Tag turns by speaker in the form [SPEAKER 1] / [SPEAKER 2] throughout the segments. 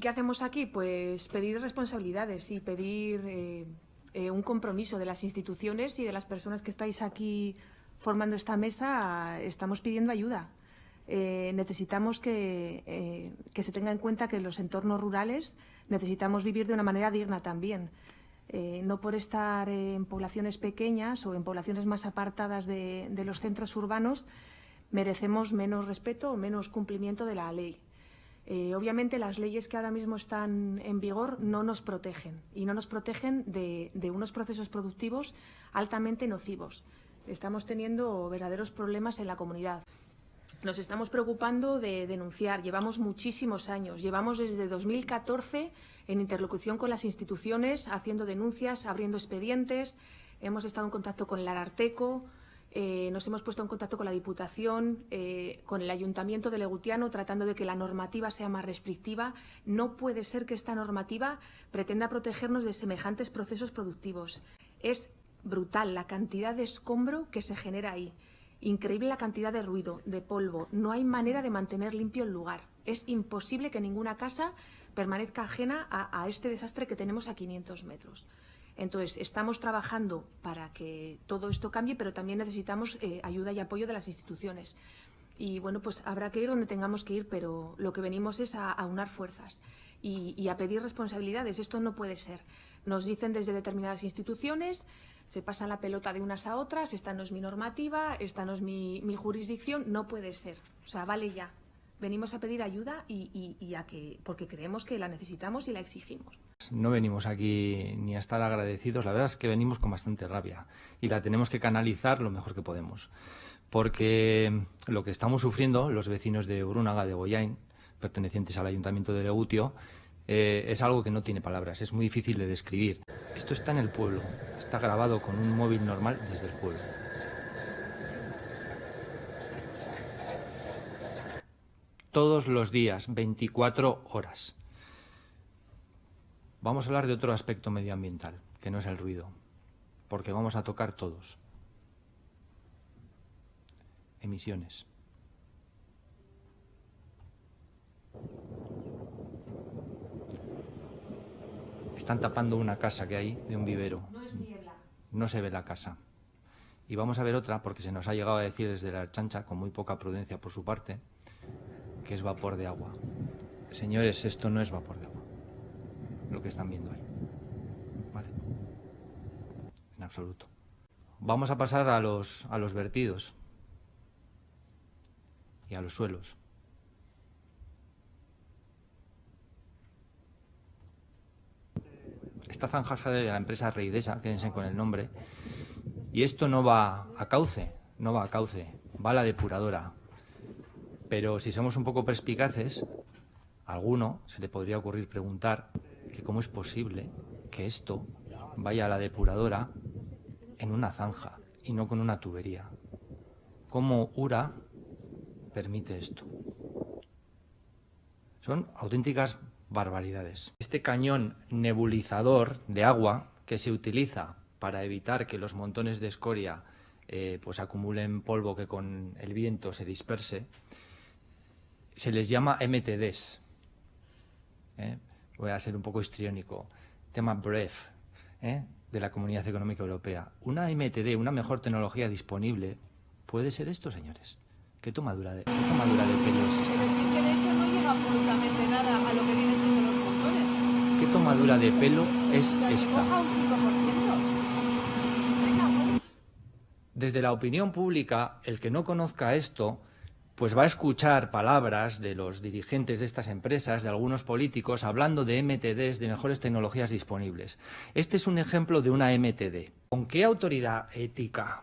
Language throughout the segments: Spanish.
[SPEAKER 1] ¿Qué hacemos aquí? Pues pedir responsabilidades y pedir eh, eh, un compromiso de las instituciones y de las personas que estáis aquí formando esta mesa. Estamos pidiendo ayuda. Eh, necesitamos que, se tenga en cuenta que en los entornos rurales necesitamos vivir de una manera digna también. no por estar en poblaciones pequeñas o en poblaciones más apartadas de los centros urbanos merecemos menos respeto o menos cumplimiento de la ley. Eh, obviamente las leyes que ahora mismo están en vigor no nos protegen y no nos protegen de, unos procesos productivos altamente nocivos. Estamos teniendo verdaderos problemas en la comunidad. Nos estamos preocupando de denunciar. Llevamos muchísimos años. Llevamos desde 2014 en interlocución con las instituciones, haciendo denuncias, abriendo expedientes. Hemos estado en contacto con el Ararteco, eh, nos hemos puesto en contacto con la Diputación, eh, con el Ayuntamiento de Legutiano, tratando de que la normativa sea más restrictiva. No puede ser que esta normativa pretenda protegernos de semejantes procesos productivos. Es brutal la cantidad de escombro que se genera ahí. Increíble la cantidad de ruido, de polvo. No hay manera de mantener limpio el lugar. Es imposible que ninguna casa permanezca ajena a, a este desastre que tenemos a 500 metros. Entonces, estamos trabajando para que todo esto cambie, pero también necesitamos eh, ayuda y apoyo de las instituciones. Y bueno, pues habrá que ir donde tengamos que ir, pero lo que venimos es a, unar fuerzas y, a pedir responsabilidades. Esto no puede ser. Nos dicen desde determinadas instituciones, se pasan la pelota de unas a otras, esta no es mi normativa, esta no es mi, jurisdicción, no puede ser. O sea, vale ya. Venimos a pedir ayuda y a que, porque creemos que la necesitamos y la exigimos.
[SPEAKER 2] No venimos aquí ni a estar agradecidos, la verdad es que venimos con bastante rabia y la tenemos que canalizar lo mejor que podemos. Porque lo que estamos sufriendo los vecinos de Brunaga, de Goyain, pertenecientes al Ayuntamiento de Legutio, eh, es algo que no tiene palabras, es muy difícil de describir. Esto está en el pueblo, está grabado con un móvil normal desde el pueblo. Todos los días, 24 horas. Vamos a hablar de otro aspecto medioambiental, que no es el ruido, porque vamos a tocar todos. Emisiones. Están tapando una casa que hay de un vivero. No se ve la casa. Y vamos a ver otra, porque se nos ha llegado a decir desde la chancha, con muy poca prudencia por su parte, que es vapor de agua. Señores, esto no es vapor de agua lo que están viendo ahí. ¿Vale? En absoluto. Vamos a pasar a los, a los vertidos y a los suelos. Esta zanja sale de la empresa Reidesa, quédense con el nombre, y esto no va a cauce, no va a cauce, va a la depuradora. Pero si somos un poco perspicaces, a alguno se le podría ocurrir preguntar que cómo es posible que esto vaya a la depuradora en una zanja y no con una tubería. ¿Cómo URA permite esto? Son auténticas barbaridades. Este cañón nebulizador de agua que se utiliza para evitar que los montones de escoria eh, pues acumulen polvo que con el viento se disperse, se les llama MTDs. ¿eh? Voy a ser un poco histriónico, tema BREF, ¿eh? de la Comunidad Económica Europea. Una MTD, una mejor tecnología disponible, ¿puede ser esto, señores? ¿Qué tomadura de, qué tomadura de pelo es esta?
[SPEAKER 3] Pero es que de hecho no llega absolutamente nada a lo que viene siendo los motores.
[SPEAKER 2] ¿Qué tomadura de pelo es esta? Desde la opinión pública, el que no conozca esto pues va a escuchar palabras de los dirigentes de estas empresas, de algunos políticos, hablando de MTDs, de mejores tecnologías disponibles. Este es un ejemplo de una MTD. ¿Con qué autoridad ética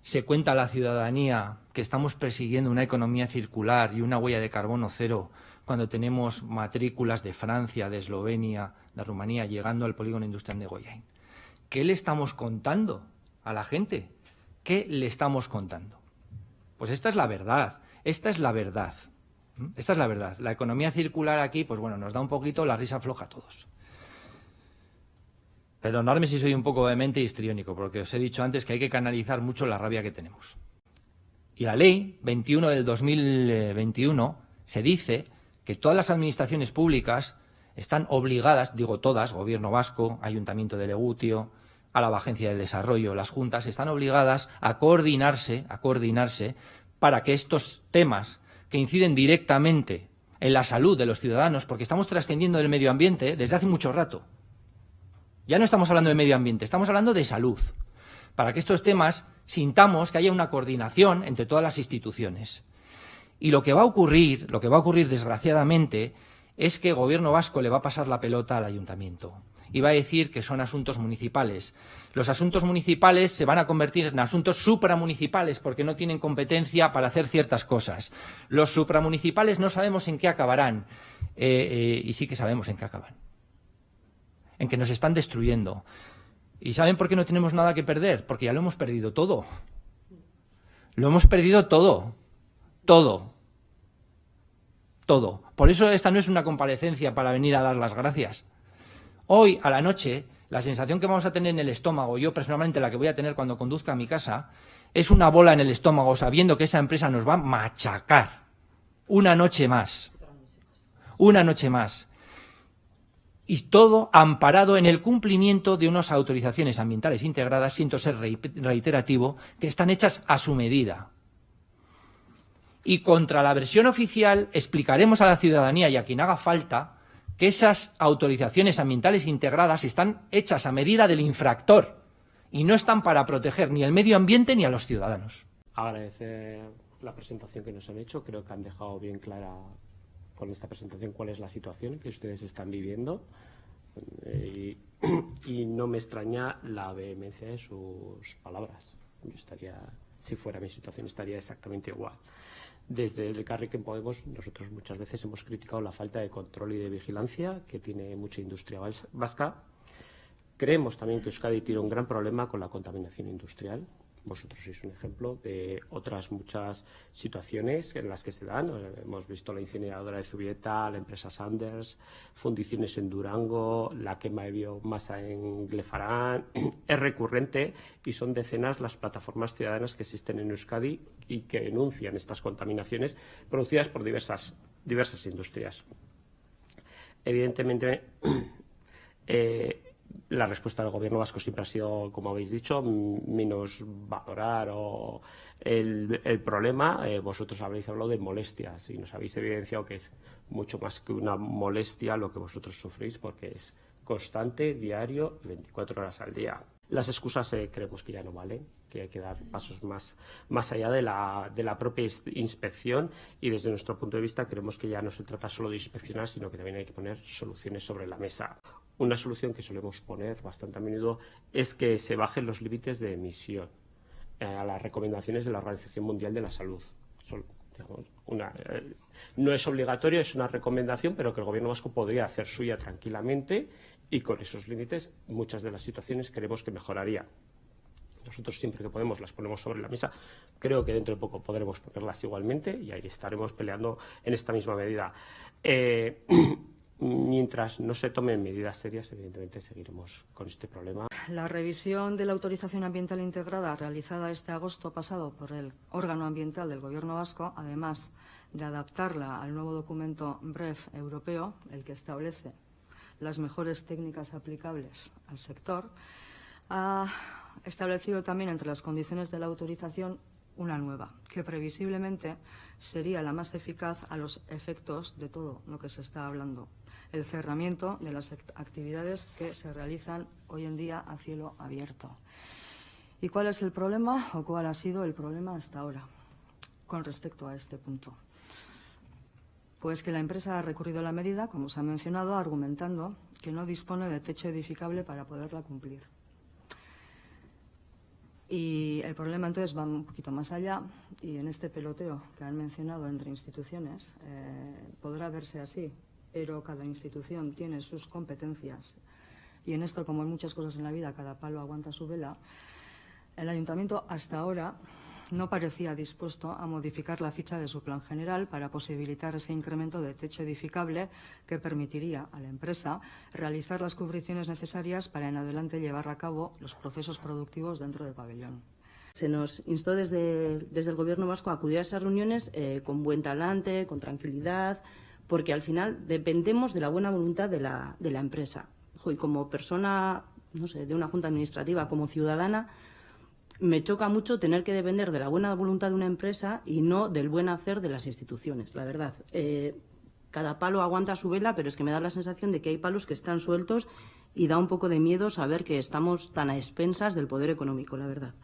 [SPEAKER 2] se cuenta a la ciudadanía que estamos persiguiendo una economía circular y una huella de carbono cero cuando tenemos matrículas de Francia, de Eslovenia, de Rumanía llegando al polígono industrial de Goyain? ¿Qué le estamos contando a la gente? ¿Qué le estamos contando? Pues esta es la verdad, esta es la verdad. Esta es la verdad. La economía circular aquí, pues bueno, nos da un poquito la risa floja a todos. Perdonadme si soy un poco vehemente y histriónico, porque os he dicho antes que hay que canalizar mucho la rabia que tenemos. Y la ley 21 del 2021 se dice que todas las administraciones públicas están obligadas, digo todas, Gobierno Vasco, Ayuntamiento de Legutio, a la Agencia de Desarrollo, las juntas, están obligadas a coordinarse, a coordinarse para que estos temas que inciden directamente en la salud de los ciudadanos, porque estamos trascendiendo del medio ambiente desde hace mucho rato. Ya no estamos hablando de medio ambiente, estamos hablando de salud. Para que estos temas sintamos que haya una coordinación entre todas las instituciones. Y lo que va a ocurrir, lo que va a ocurrir desgraciadamente, es que el gobierno vasco le va a pasar la pelota al ayuntamiento y va a decir que son asuntos municipales. Los asuntos municipales se van a convertir en asuntos supramunicipales porque no tienen competencia para hacer ciertas cosas. Los supramunicipales no sabemos en qué acabarán eh, eh, y sí que sabemos en qué acaban. En que nos están destruyendo. ¿Y saben por qué no tenemos nada que perder? Porque ya lo hemos perdido todo. Lo hemos perdido todo. Todo. Todo. Por eso esta no es una comparecencia para venir a dar las gracias. Hoy, a la noche, la sensación que vamos a tener en el estómago, yo personalmente la que voy a tener cuando conduzca a mi casa, es una bola en el estómago sabiendo que esa empresa nos va a machacar. Una noche más. Una noche más. Y todo amparado en el cumplimiento de unas autorizaciones ambientales integradas, siento ser reiterativo, que están hechas a su medida. Y contra la versión oficial explicaremos a la ciudadanía y a quien haga falta que esas autorizaciones ambientales integradas están hechas a medida del infractor y no están para proteger ni el medio ambiente ni a los ciudadanos.
[SPEAKER 4] Agradecer la presentación que nos han hecho. Creo que han dejado bien clara con esta presentación cuál es la situación que ustedes están viviendo. Eh, y, y, no me extraña la vehemencia de sus palabras. Yo estaría, si fuera mi situación, estaría exactamente igual. Desde el Carriquén Podemos, nosotros muchas veces hemos criticado la falta de control y de vigilancia que tiene mucha industria vasca. Creemos también que Euskadi tiene un gran problema con la contaminación industrial. Vosotros sois un ejemplo de otras muchas situaciones en las que se dan. Hemos visto la incineradora de Zubieta, la empresa Sanders, fundiciones en Durango, la quema de biomasa en Glefarán. Es recurrente y son decenas las plataformas ciudadanas que existen en Euskadi y que denuncian estas contaminaciones producidas por diversas, diversas industrias. Evidentemente, eh, la respuesta del gobierno vasco siempre ha sido, como habéis dicho, menos valorar o el, problema. Eh, vosotros habréis hablado de molestias y nos habéis evidenciado que es mucho más que una molestia lo que vosotros sufrís porque es constante, diario y 24 horas al día. Las excusas eh, creemos que ya no valen, que hay que dar pasos más, más allá de la, de la propia inspección y desde nuestro punto de vista creemos que ya no se trata solo de inspeccionar, sino que también hay que poner soluciones sobre la mesa. Una solución que solemos poner bastante a menudo es que se bajen los límites de emisión eh, a las recomendaciones de la Organización Mundial de la Salud. Eh, no es obligatorio, es una recomendación, pero que el Gobierno vasco podría hacer suya tranquilamente y con esos límites muchas de las situaciones creemos que mejoraría. Nosotros siempre que podemos las ponemos sobre la mesa. Creo que dentro de poco podremos ponerlas igualmente y ahí estaremos peleando en esta misma medida. Eh, Mientras no se tomen medidas serias, evidentemente seguiremos con este problema.
[SPEAKER 5] La revisión de la autorización ambiental integrada realizada este agosto pasado por el órgano ambiental del Gobierno vasco, además de adaptarla al nuevo documento BREF europeo, el que establece las mejores técnicas aplicables al sector, ha establecido también entre las condiciones de la autorización una nueva, que previsiblemente sería la más eficaz a los efectos de todo lo que se está hablando el cerramiento de las actividades que se realizan hoy en día a cielo abierto. ¿Y cuál es el problema o cuál ha sido el problema hasta ahora con respecto a este punto? Pues que la empresa ha recurrido a la medida, como se ha mencionado, argumentando que no dispone de techo edificable para poderla cumplir. Y el problema entonces va un poquito más allá y en este peloteo que han mencionado entre instituciones eh, podrá verse así pero cada institución tiene sus competencias y en esto, como en muchas cosas en la vida, cada palo aguanta su vela, el ayuntamiento hasta ahora no parecía dispuesto a modificar la ficha de su plan general para posibilitar ese incremento de techo edificable que permitiría a la empresa realizar las cubriciones necesarias para en adelante llevar a cabo los procesos productivos dentro del pabellón.
[SPEAKER 6] Se nos instó desde, desde el Gobierno vasco a acudir a esas reuniones eh, con buen talante, con tranquilidad, porque al final dependemos de la buena voluntad de la, de la empresa. Y como persona, no sé, de una junta administrativa, como ciudadana, me choca mucho tener que depender de la buena voluntad de una empresa y no del buen hacer de las instituciones, la verdad. Eh, cada palo aguanta su vela, pero es que me da la sensación de que hay palos que están sueltos y da un poco de miedo saber que estamos tan a expensas del poder económico, la verdad.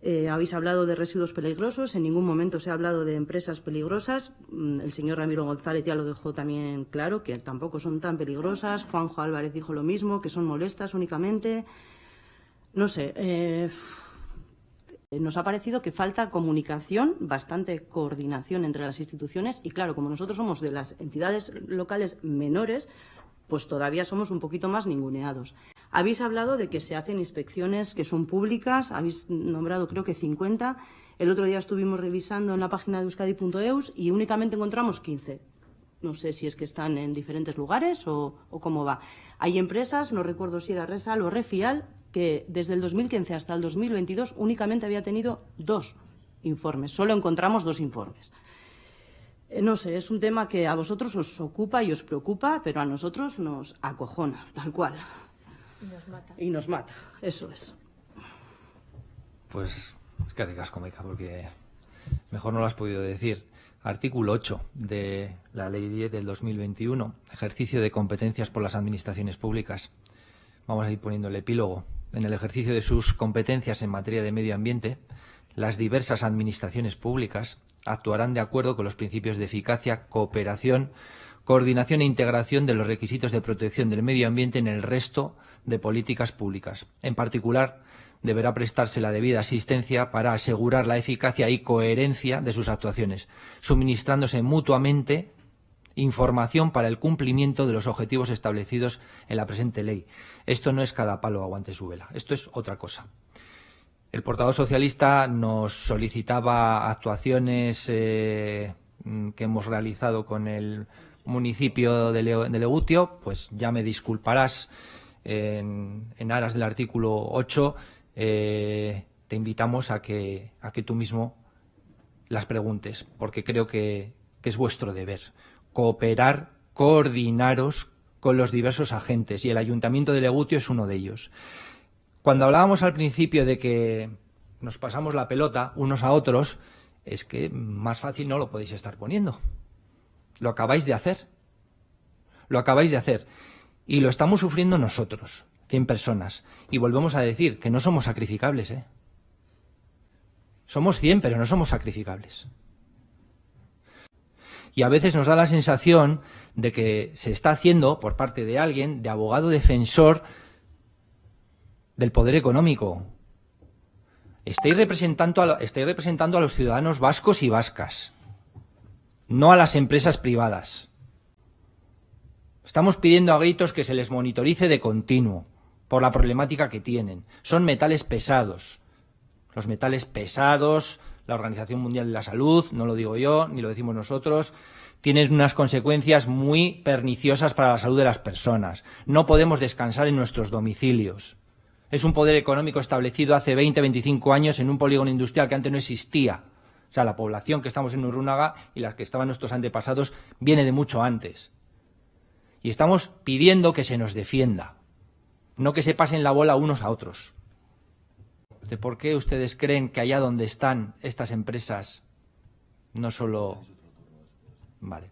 [SPEAKER 6] Eh, habéis hablado de residuos peligrosos, en ningún momento se ha hablado de empresas peligrosas. Mm, el señor Ramiro González ya lo dejó también claro, que tampoco son tan peligrosas. Juanjo Álvarez dijo lo mismo, que son molestas únicamente. No sé, eh, nos ha parecido que falta comunicación, bastante coordinación entre las instituciones y, claro, como nosotros somos de las entidades locales menores, pues todavía somos un poquito más ninguneados. Habéis hablado de que se hacen inspecciones que son públicas, habéis nombrado creo que 50. El otro día estuvimos revisando en la página de euskadi.eus y únicamente encontramos 15. No sé si es que están en diferentes lugares o, cómo va. Hay empresas, no recuerdo si era Resal o Refial, que desde el 2015 hasta el 2022 únicamente había tenido dos informes. Solo encontramos dos informes. Eh, no sé, es un tema que a vosotros os ocupa y os preocupa, pero a nosotros nos acojona, tal cual.
[SPEAKER 1] Y nos mata.
[SPEAKER 6] Y nos mata, eso es.
[SPEAKER 2] Pues es que ricasco, Meca, porque mejor no lo has podido decir. Artículo 8 de la Ley 10 del 2021, ejercicio de competencias por las administraciones públicas. Vamos a ir poniendo el epílogo. En el ejercicio de sus competencias en materia de medio ambiente, las diversas administraciones públicas actuarán de acuerdo con los principios de eficacia, cooperación, coordinación e integración de los requisitos de protección del medio ambiente en el resto de políticas públicas. En particular, deberá prestarse la debida asistencia para asegurar la eficacia y coherencia de sus actuaciones, suministrándose mutuamente información para el cumplimiento de los objetivos establecidos en la presente ley. Esto no es cada palo aguante su vela, esto es otra cosa. El portavoz socialista nos solicitaba actuaciones eh, que hemos realizado con el municipio de, Legutio, pues ya me disculparás en, aras del artículo 8, eh, te invitamos a que, a que tú mismo las preguntes, porque creo que, es vuestro deber. Cooperar, coordinaros con los diversos agentes y el Ayuntamiento de Legutio es uno de ellos. Cuando hablábamos al principio de que nos pasamos la pelota unos a otros, es que más fácil no lo podéis estar poniendo. Lo acabáis de hacer. Lo acabáis de hacer. Y lo estamos sufriendo nosotros, 100 personas. Y volvemos a decir que no somos sacrificables, ¿eh? Somos 100, pero no somos sacrificables. Y a veces nos da la sensación de que se está haciendo por parte de alguien, de abogado defensor del poder económico. Estáis representando a, estáis representando a los ciudadanos vascos y vascas, no a las empresas privadas. Estamos pidiendo a gritos que se les monitorice de continuo por la problemática que tienen. Son metales pesados. Los metales pesados, la Organización Mundial de la Salud, no lo digo yo, ni lo decimos nosotros, tienen unas consecuencias muy perniciosas para la salud de las personas. No podemos descansar en nuestros domicilios. Es un poder económico establecido hace 20, 25 años en un polígono industrial que antes no existía. O sea, la población que estamos en Urrunaga y las que estaban nuestros antepasados viene de mucho antes y estamos pidiendo que se nos defienda, no que se pasen la bola unos a otros. ¿De por qué ustedes creen que allá donde están estas empresas no solo... Vale,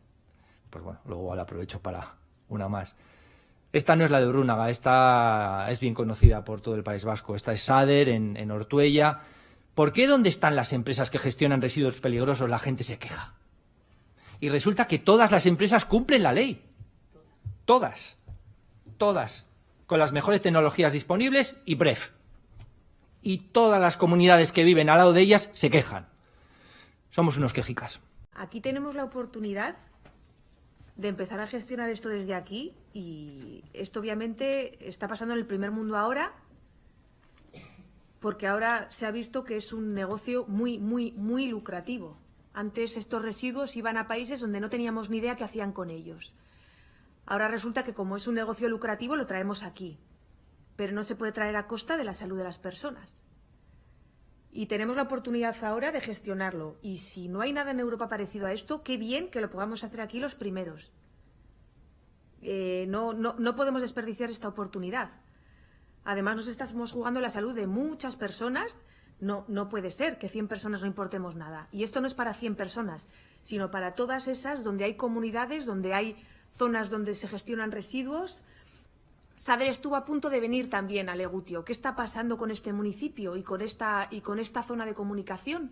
[SPEAKER 2] pues bueno, luego la aprovecho para una más. Esta no es la de Brúnaga, esta es bien conocida por todo el País Vasco. Esta es Sader, en, en Ortuella. ¿Por qué donde están las empresas que gestionan residuos peligrosos la gente se queja? Y resulta que todas las empresas cumplen la ley todas, todas, con las mejores tecnologías disponibles y BREF. Y todas las comunidades que viven al lado de ellas se quejan. Somos unos quejicas.
[SPEAKER 1] Aquí tenemos la oportunidad de empezar a gestionar esto desde aquí y esto obviamente está pasando en el primer mundo ahora porque ahora se ha visto que es un negocio muy, muy, muy lucrativo. Antes estos residuos iban a países donde no teníamos ni idea qué hacían con ellos. Ahora resulta que como es un negocio lucrativo lo traemos aquí, pero no se puede traer a costa de la salud de las personas. Y tenemos la oportunidad ahora de gestionarlo. Y si no hay nada en Europa parecido a esto, qué bien que lo podamos hacer aquí los primeros. Eh, no, no, no podemos desperdiciar esta oportunidad. Además, nos estamos jugando la salud de muchas personas. No, no puede ser que 100 personas no importemos nada. Y esto no es para 100 personas, sino para todas esas donde hay comunidades, donde hay zonas donde se gestionan residuos. Saber estuvo a punto de venir también a Legutio. ¿Qué está pasando con este municipio y con esta, y con esta zona de comunicación?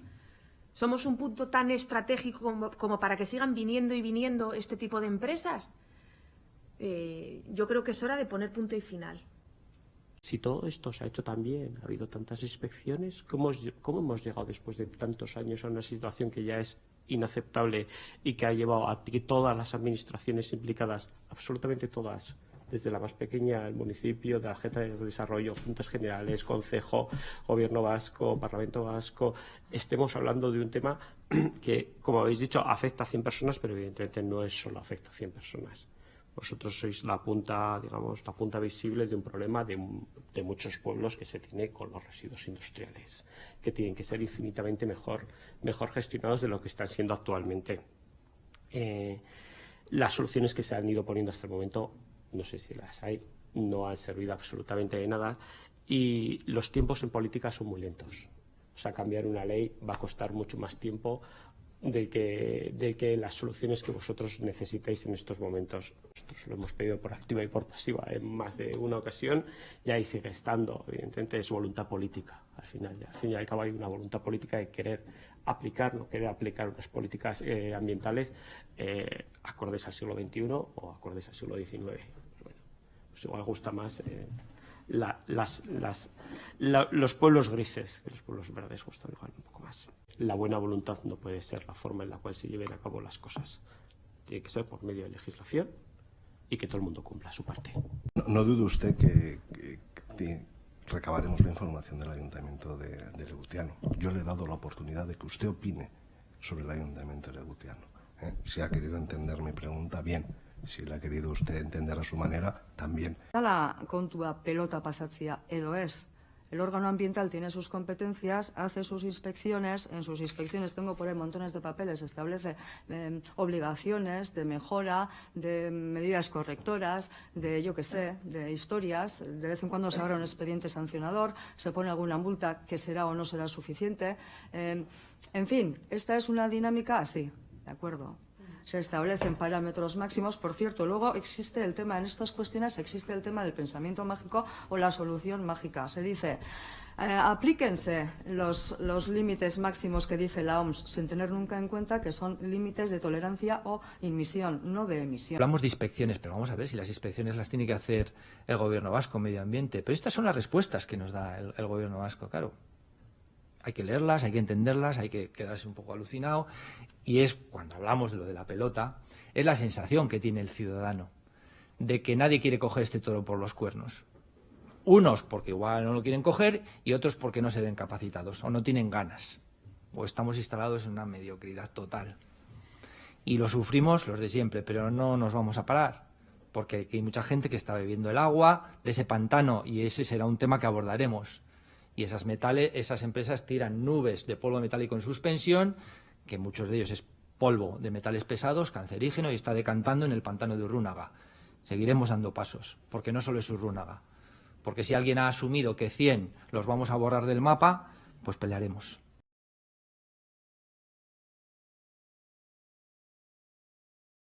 [SPEAKER 1] ¿Somos un punto tan estratégico como, para que sigan viniendo y viniendo este tipo de empresas? Eh, yo creo que es hora de poner punto y final.
[SPEAKER 4] Si todo esto se ha hecho tan bien, ha habido tantas inspecciones, ¿cómo, ¿cómo hemos llegado después de tantos años a una situación que ya es inaceptable y que ha llevado a que todas las administraciones implicadas, absolutamente todas, desde la más pequeña, el municipio, de la Agenda de Desarrollo, Juntas Generales, Consejo, Gobierno Vasco, Parlamento Vasco, estemos hablando de un tema que, como habéis dicho, afecta a 100 personas, pero evidentemente no es solo afecta a 100 personas. Vosotros sois la punta, digamos, la punta visible de un problema de, muchos pueblos que se tiene con los residuos industriales, que tienen que ser infinitamente mejor, mejor gestionados de lo que están siendo actualmente. Eh, las soluciones que se han ido poniendo hasta el momento, no sé si las hay, no han servido absolutamente de nada y los tiempos en política son muy lentos. O sea, cambiar una ley va a costar mucho más tiempo del que, del que las soluciones que vosotros necesitáis en estos momentos. Nosotros lo hemos pedido por activa y por pasiva en más de una ocasión y ahí sigue estando. Evidentemente es voluntad política. Al final, al fin y al cabo hay una voluntad política de querer aplicar, no querer aplicar unas políticas eh, ambientales eh, acordes al siglo XXI o acordes al siglo XIX. Pues bueno, pues igual gusta más eh, la, las, las, la, los pueblos grises, que los pueblos verdes gustan igual un poco más la buena voluntad no puede ser la forma en la cual se lleven a cabo las cosas. Tiene que ser por medio de legislación y que todo el mundo cumpla su parte.
[SPEAKER 7] No, no dude usted que, que, que, recabaremos la información del Ayuntamiento de, de, Legutiano. Yo le he dado la oportunidad de que usted opine sobre el Ayuntamiento de Legutiano. ¿eh? Si ha querido entender mi pregunta, bien. Si la ha querido usted entender a su manera, también.
[SPEAKER 5] La kontua pelota pasatzia edo ez, El órgano ambiental tiene sus competencias, hace sus inspecciones, en sus inspecciones tengo por ahí montones de papeles, establece eh, obligaciones de mejora, de medidas correctoras, de yo qué sé, de historias, de vez en cuando se abre un expediente sancionador, se pone alguna multa que será o no será suficiente. Eh, en fin, esta es una dinámica así, ¿de acuerdo? Se establecen parámetros máximos. Por cierto, luego existe el tema, en estas cuestiones existe el tema del pensamiento mágico o la solución mágica. Se dice, eh, aplíquense los, los límites máximos que dice la OMS, sin tener nunca en cuenta que son límites de tolerancia o emisión, no de emisión.
[SPEAKER 2] Hablamos de inspecciones, pero vamos a ver si las inspecciones las tiene que hacer el Gobierno vasco, Medio Ambiente. Pero estas son las respuestas que nos da el, el Gobierno vasco, claro hay que leerlas, hay que entenderlas, hay que quedarse un poco alucinado. Y es, cuando hablamos de lo de la pelota, es la sensación que tiene el ciudadano de que nadie quiere coger este toro por los cuernos. Unos porque igual no lo quieren coger y otros porque no se ven capacitados o no tienen ganas. O estamos instalados en una mediocridad total. Y lo sufrimos los de siempre, pero no nos vamos a parar. Porque hay mucha gente que está bebiendo el agua de ese pantano y ese será un tema que abordaremos y esas, metales, esas empresas tiran nubes de polvo metálico en suspensión, que muchos de ellos es polvo de metales pesados, cancerígeno, y está decantando en el pantano de Urrúnaga. Seguiremos dando pasos, porque no solo es Urrúnaga. Porque si alguien ha asumido que 100 los vamos a borrar del mapa, pues pelearemos.